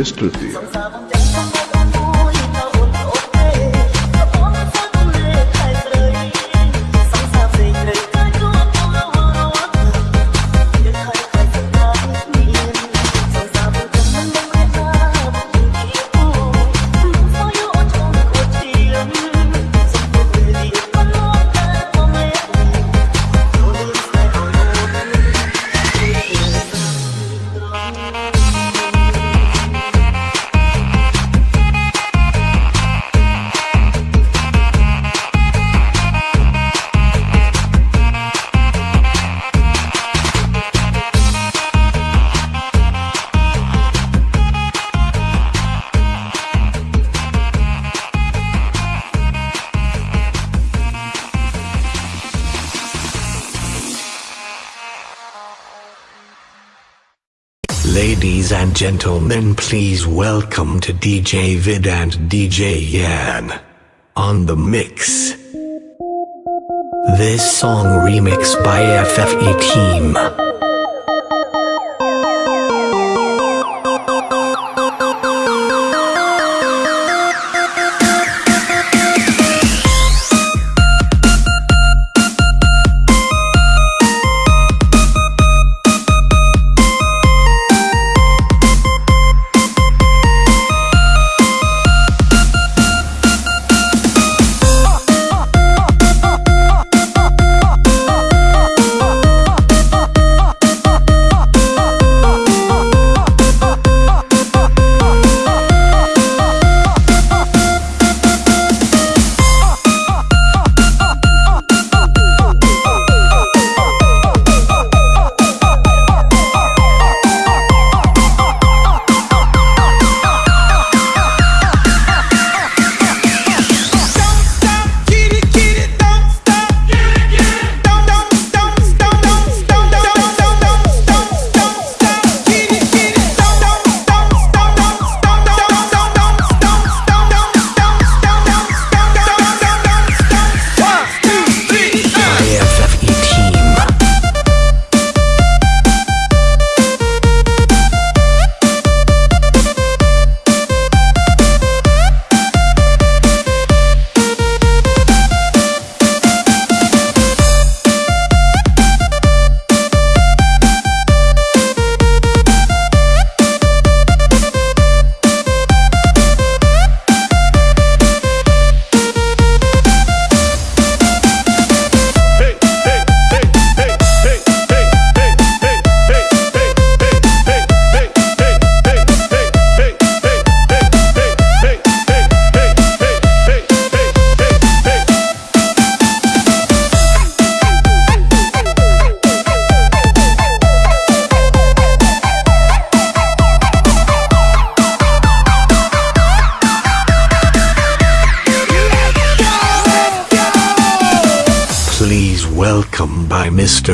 Mister gentlemen, please welcome to DJ Vid and DJ Yan on the mix. This song remix by FFE Team.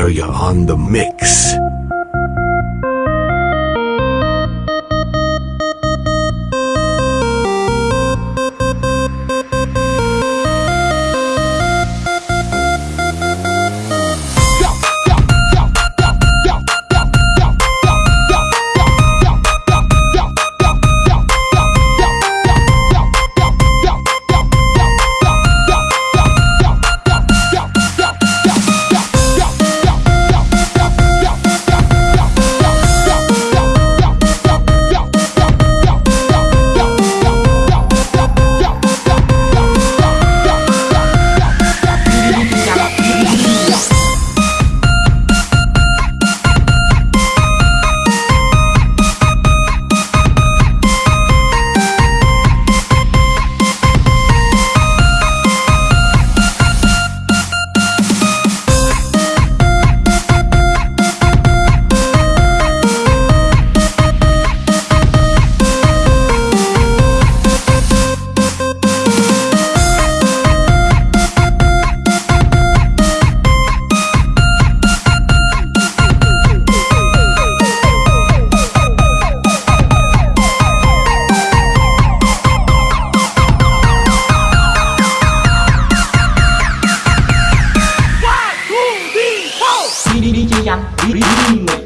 Ya on the mix. DJ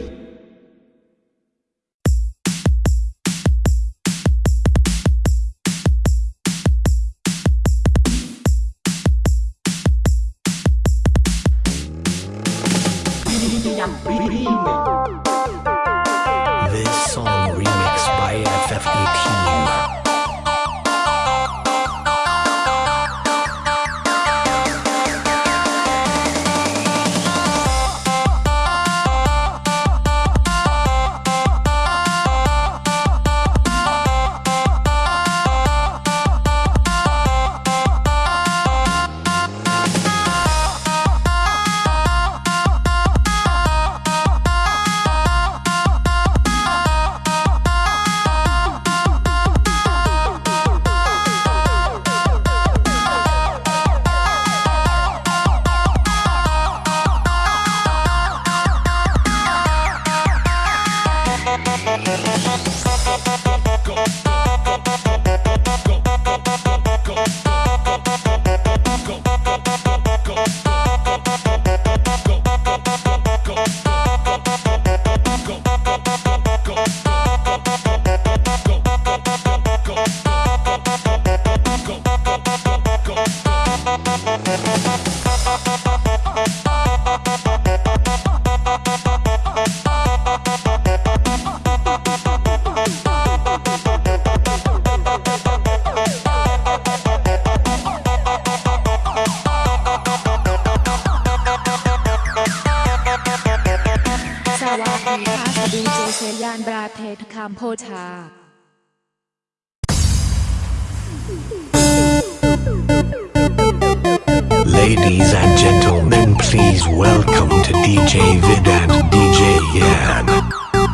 Ladies and gentlemen, please welcome to DJ Vid and DJ Yan.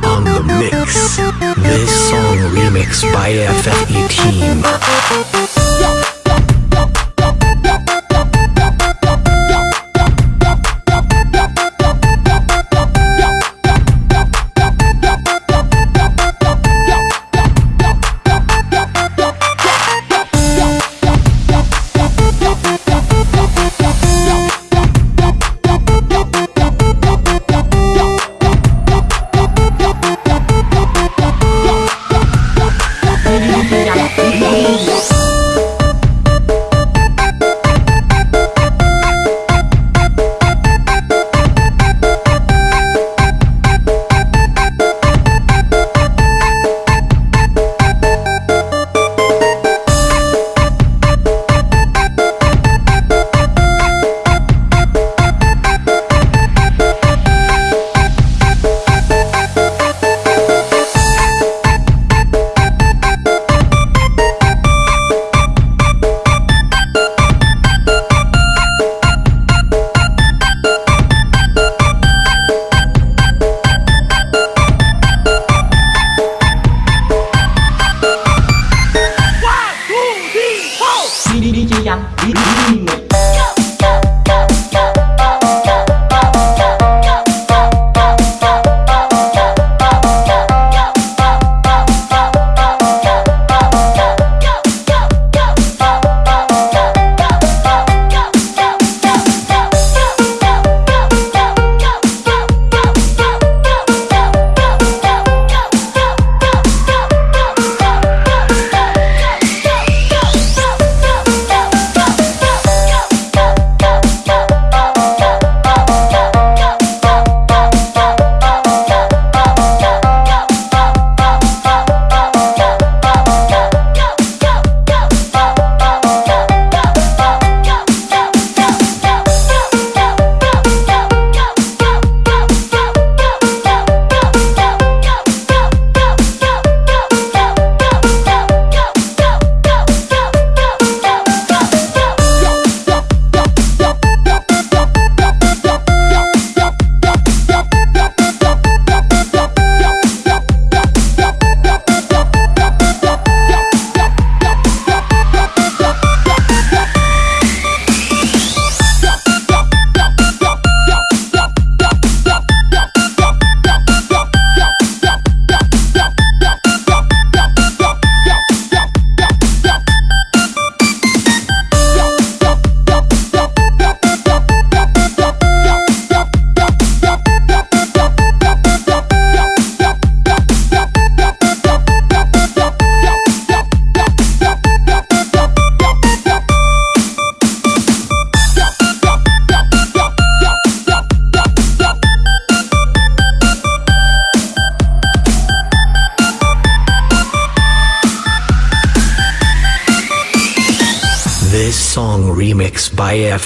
On the mix, this song remixed by FFE Team.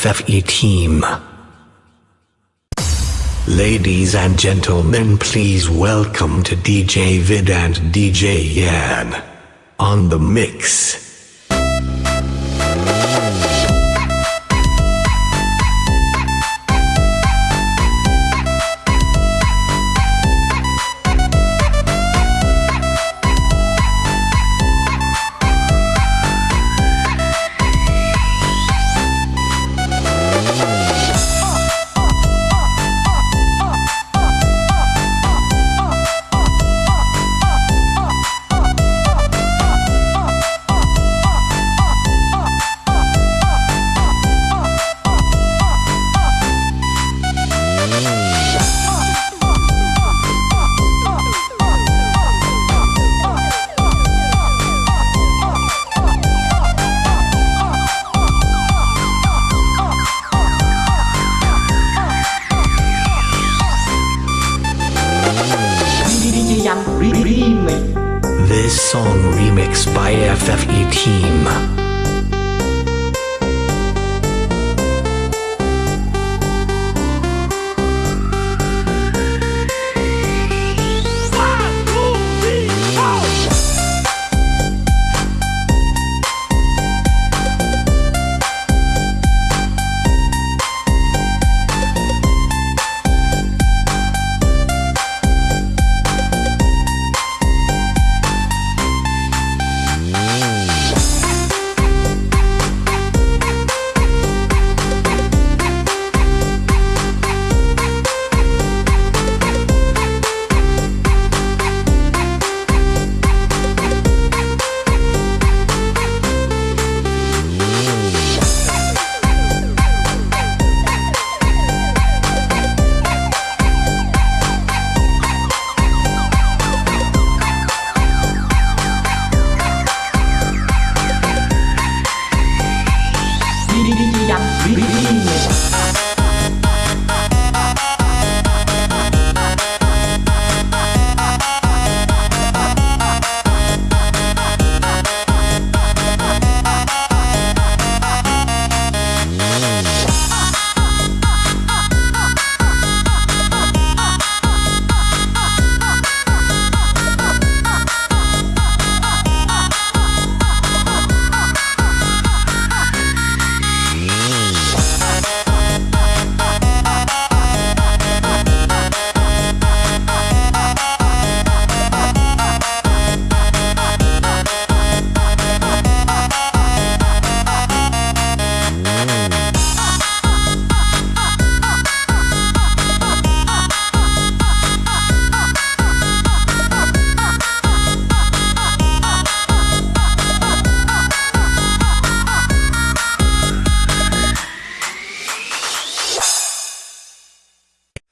FFE Team. Ladies and gentlemen, please welcome to DJ Vid and DJ Yan on the mix.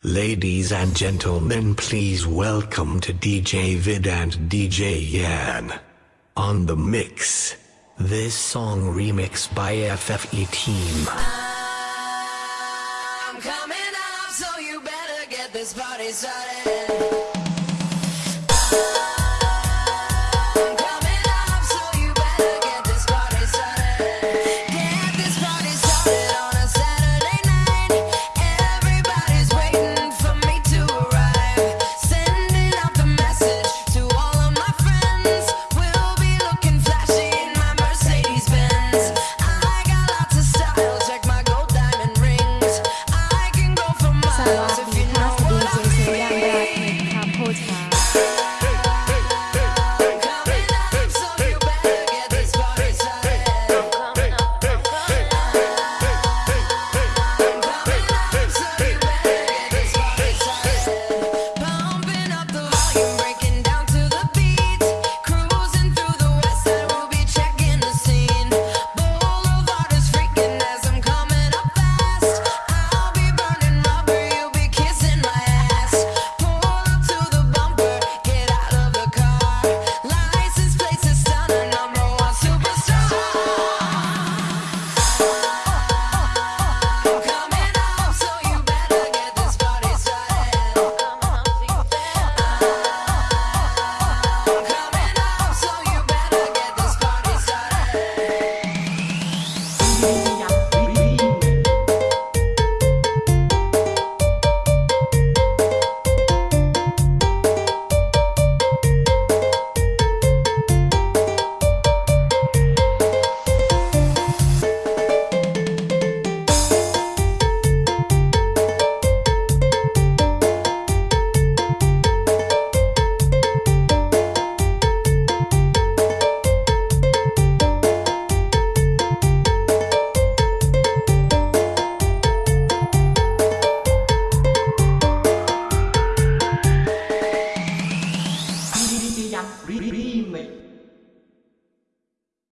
Ladies and gentlemen, please welcome to DJ Vid and DJ Yan on the mix. This song remix by FFE Team. I'm coming up, so you better get this party started.